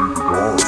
Gone.